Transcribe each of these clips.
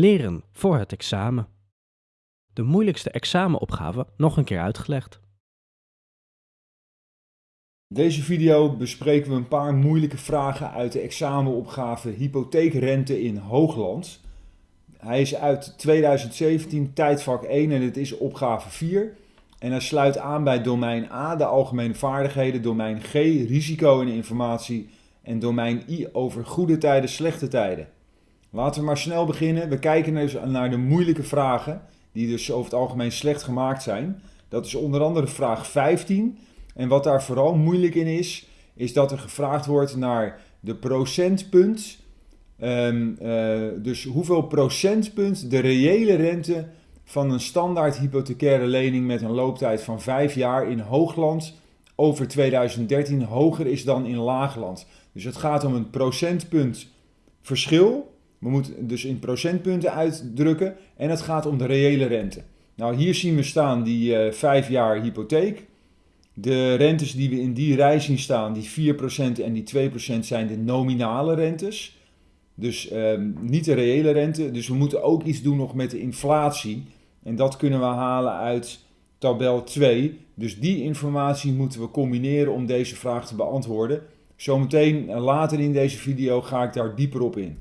Leren voor het examen. De moeilijkste examenopgave nog een keer uitgelegd. Deze video bespreken we een paar moeilijke vragen uit de examenopgave hypotheekrente in Hoogland. Hij is uit 2017, tijdvak 1 en het is opgave 4. En hij sluit aan bij domein A, de algemene vaardigheden, domein G, risico en informatie en domein I over goede tijden, slechte tijden. Laten we maar snel beginnen. We kijken naar de moeilijke vragen, die dus over het algemeen slecht gemaakt zijn. Dat is onder andere vraag 15. En wat daar vooral moeilijk in is, is dat er gevraagd wordt naar de procentpunt. Um, uh, dus hoeveel procentpunt de reële rente van een standaard hypothecaire lening met een looptijd van 5 jaar in Hoogland over 2013 hoger is dan in Laagland. Dus het gaat om een procentpunt verschil. We moeten dus in procentpunten uitdrukken. En het gaat om de reële rente. Nou, hier zien we staan die uh, 5 jaar hypotheek. De rentes die we in die rij zien staan, die 4% en die 2% zijn de nominale rentes. Dus um, niet de reële rente. Dus we moeten ook iets doen nog met de inflatie. En dat kunnen we halen uit tabel 2. Dus die informatie moeten we combineren om deze vraag te beantwoorden. Zometeen eh, later in deze video ga ik daar dieper op in.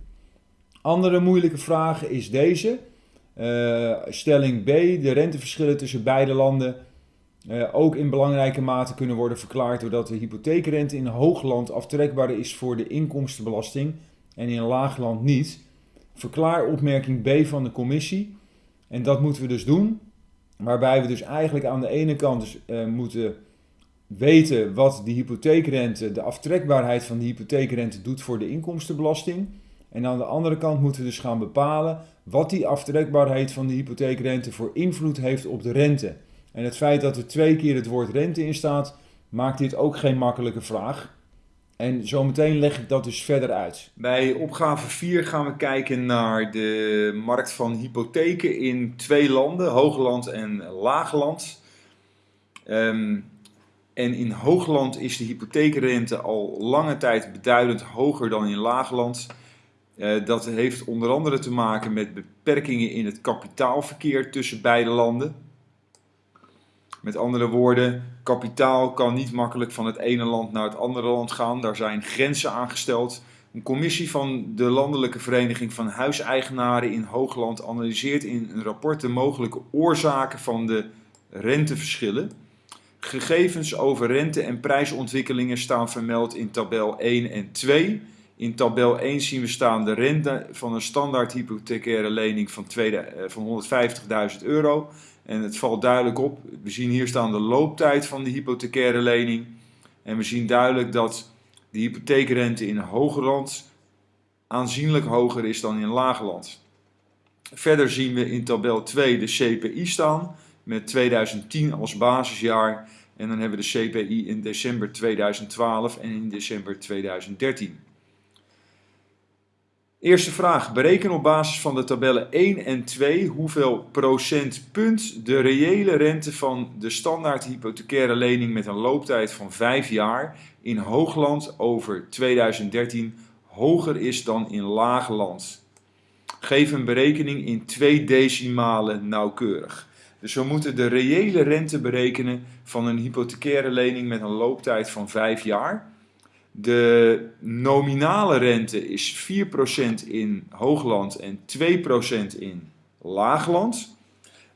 Andere moeilijke vraag is deze. Uh, stelling B. De renteverschillen tussen beide landen uh, ook in belangrijke mate kunnen worden verklaard doordat de hypotheekrente in hoogland aftrekbaar is voor de inkomstenbelasting en in laagland niet. Verklaar opmerking B van de commissie. En dat moeten we dus doen. Waarbij we dus eigenlijk aan de ene kant dus, uh, moeten weten wat de hypotheekrente, de aftrekbaarheid van de hypotheekrente doet voor de inkomstenbelasting. En aan de andere kant moeten we dus gaan bepalen wat die aftrekbaarheid van de hypotheekrente voor invloed heeft op de rente. En het feit dat er twee keer het woord rente in staat, maakt dit ook geen makkelijke vraag. En zometeen leg ik dat dus verder uit. Bij opgave 4 gaan we kijken naar de markt van hypotheken in twee landen, Hoogland en Laagland. Um, en in Hoogland is de hypotheekrente al lange tijd beduidend hoger dan in Laagland. Uh, dat heeft onder andere te maken met beperkingen in het kapitaalverkeer tussen beide landen. Met andere woorden, kapitaal kan niet makkelijk van het ene land naar het andere land gaan. Daar zijn grenzen aangesteld. Een commissie van de Landelijke Vereniging van Huiseigenaren in Hoogland analyseert in een rapport de mogelijke oorzaken van de renteverschillen. Gegevens over rente- en prijsontwikkelingen staan vermeld in tabel 1 en 2. In tabel 1 zien we staan de rente van een standaard hypothecaire lening van, eh, van 150.000 euro. En het valt duidelijk op, we zien hier staan de looptijd van de hypothecaire lening. En we zien duidelijk dat de hypotheekrente in Hogerland aanzienlijk hoger is dan in Lagerland. Verder zien we in tabel 2 de CPI staan met 2010 als basisjaar. En dan hebben we de CPI in december 2012 en in december 2013. Eerste vraag. Bereken op basis van de tabellen 1 en 2 hoeveel procentpunt de reële rente van de standaard hypothecaire lening met een looptijd van 5 jaar in Hoogland over 2013 hoger is dan in Laagland. Geef een berekening in twee decimalen nauwkeurig. Dus we moeten de reële rente berekenen van een hypothecaire lening met een looptijd van 5 jaar. De nominale rente is 4% in Hoogland en 2% in Laagland.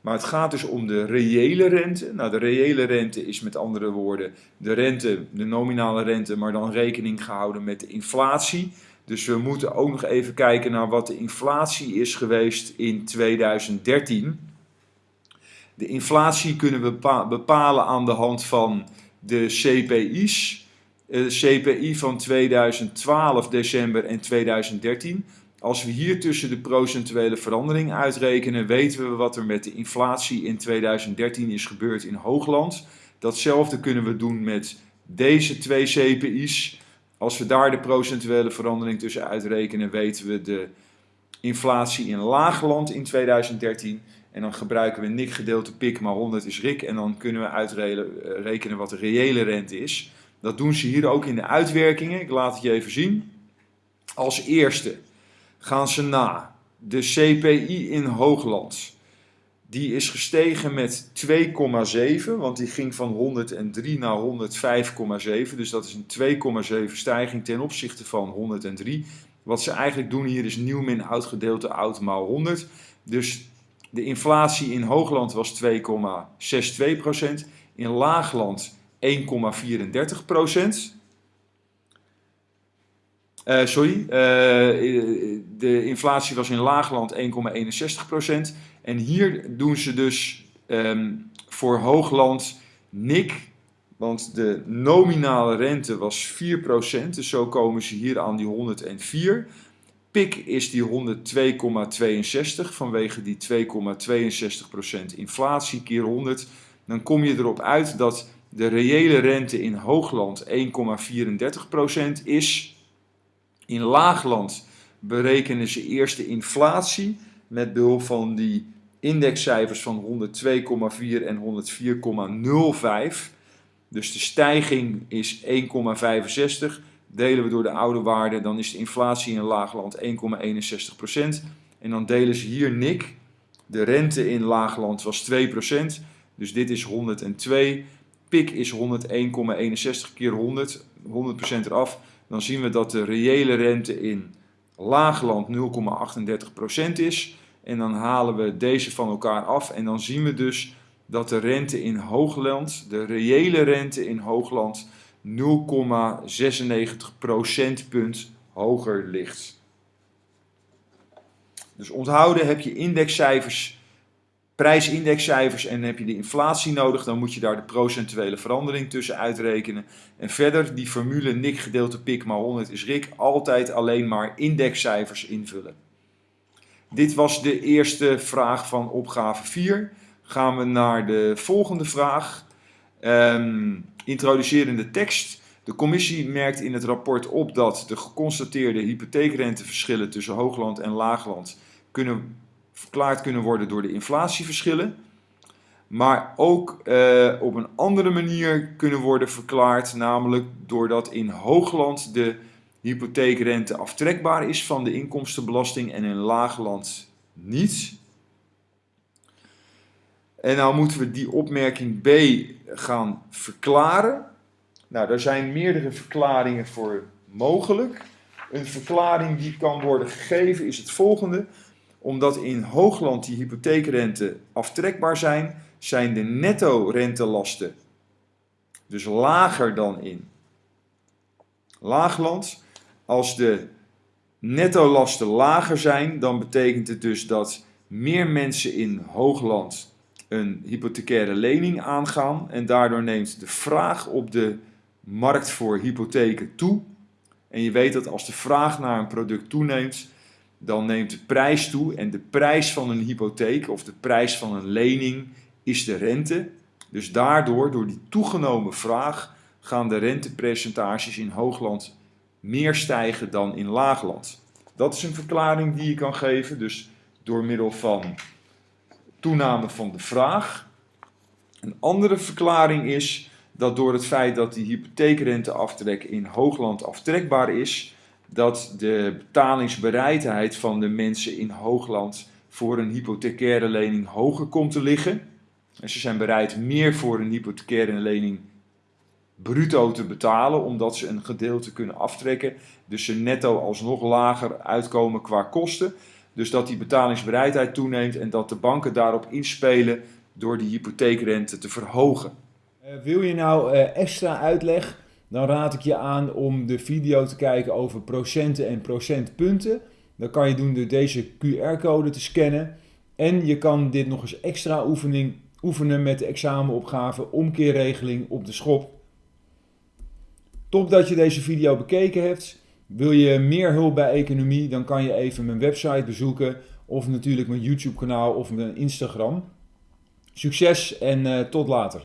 Maar het gaat dus om de reële rente. Nou, de reële rente is met andere woorden de rente, de nominale rente, maar dan rekening gehouden met de inflatie. Dus we moeten ook nog even kijken naar wat de inflatie is geweest in 2013. De inflatie kunnen we bepalen aan de hand van de CPI's. De CPI van 2012 december en 2013. Als we hier tussen de procentuele verandering uitrekenen, weten we wat er met de inflatie in 2013 is gebeurd in Hoogland. Datzelfde kunnen we doen met deze twee CPI's. Als we daar de procentuele verandering tussen uitrekenen, weten we de inflatie in Laagland in 2013. En dan gebruiken we NIC gedeelte PIK, maar 100 is RIK. En dan kunnen we uitrekenen eh, wat de reële rente is. Dat doen ze hier ook in de uitwerkingen. Ik laat het je even zien. Als eerste gaan ze na de CPI in Hoogland. Die is gestegen met 2,7, want die ging van 103 naar 105,7. Dus dat is een 2,7 stijging ten opzichte van 103. Wat ze eigenlijk doen hier is nieuw min oud gedeelte oud maal 100. Dus de inflatie in Hoogland was 2,62%, in Laagland 1,34%. Uh, sorry, uh, de inflatie was in Laagland 1,61%. En hier doen ze dus um, voor Hoogland nik, want de nominale rente was 4%. Dus zo komen ze hier aan die 104. Pik is die 102,62 vanwege die 2,62% inflatie keer 100. Dan kom je erop uit dat de reële rente in Hoogland 1,34% is. In Laagland berekenen ze eerst de inflatie met behulp van die indexcijfers van 102,4 en 104,05. Dus de stijging is 1,65. Delen we door de oude waarde, dan is de inflatie in Laagland 1,61%. En dan delen ze hier NIC. De rente in Laagland was 2%. Dus dit is 102. PIK is 101,61 keer 100. 100% eraf. Dan zien we dat de reële rente in Laagland 0,38% is. En dan halen we deze van elkaar af. En dan zien we dus dat de rente in Hoogland, de reële rente in Hoogland, 0,96 procentpunt hoger ligt. Dus onthouden heb je indexcijfers, prijsindexcijfers en heb je de inflatie nodig, dan moet je daar de procentuele verandering tussen uitrekenen. En verder, die formule NIC gedeelte PIK maar 100 is RIK, altijd alleen maar indexcijfers invullen. Dit was de eerste vraag van opgave 4. Gaan we naar de volgende vraag. Um, introducerende tekst. De commissie merkt in het rapport op dat de geconstateerde hypotheekrenteverschillen tussen Hoogland en Laagland kunnen, verklaard kunnen worden door de inflatieverschillen. Maar ook uh, op een andere manier kunnen worden verklaard, namelijk doordat in Hoogland de hypotheekrente aftrekbaar is van de inkomstenbelasting en in Laagland niet. En nou moeten we die opmerking B gaan verklaren. Nou, daar zijn meerdere verklaringen voor mogelijk. Een verklaring die kan worden gegeven is het volgende. Omdat in Hoogland die hypotheekrente aftrekbaar zijn, zijn de netto-rentelasten dus lager dan in Laagland. Als de netto-lasten lager zijn, dan betekent het dus dat meer mensen in Hoogland een hypothecaire lening aangaan en daardoor neemt de vraag op de markt voor hypotheken toe. En je weet dat als de vraag naar een product toeneemt, dan neemt de prijs toe en de prijs van een hypotheek of de prijs van een lening is de rente. Dus daardoor, door die toegenomen vraag, gaan de rentepercentages in Hoogland meer stijgen dan in Laagland. Dat is een verklaring die je kan geven, dus door middel van toename van de vraag. Een andere verklaring is dat door het feit dat die hypotheekrenteaftrek in Hoogland aftrekbaar is, dat de betalingsbereidheid van de mensen in Hoogland voor een hypothecaire lening hoger komt te liggen. En ze zijn bereid meer voor een hypothecaire lening bruto te betalen, omdat ze een gedeelte kunnen aftrekken. Dus ze netto alsnog lager uitkomen qua kosten. Dus dat die betalingsbereidheid toeneemt en dat de banken daarop inspelen door die hypotheekrente te verhogen. Uh, wil je nou uh, extra uitleg? Dan raad ik je aan om de video te kijken over procenten en procentpunten. Dat kan je doen door deze QR-code te scannen. En je kan dit nog eens extra oefening, oefenen met de examenopgave omkeerregeling op de schop. Top dat je deze video bekeken hebt. Wil je meer hulp bij economie, dan kan je even mijn website bezoeken of natuurlijk mijn YouTube kanaal of mijn Instagram. Succes en uh, tot later.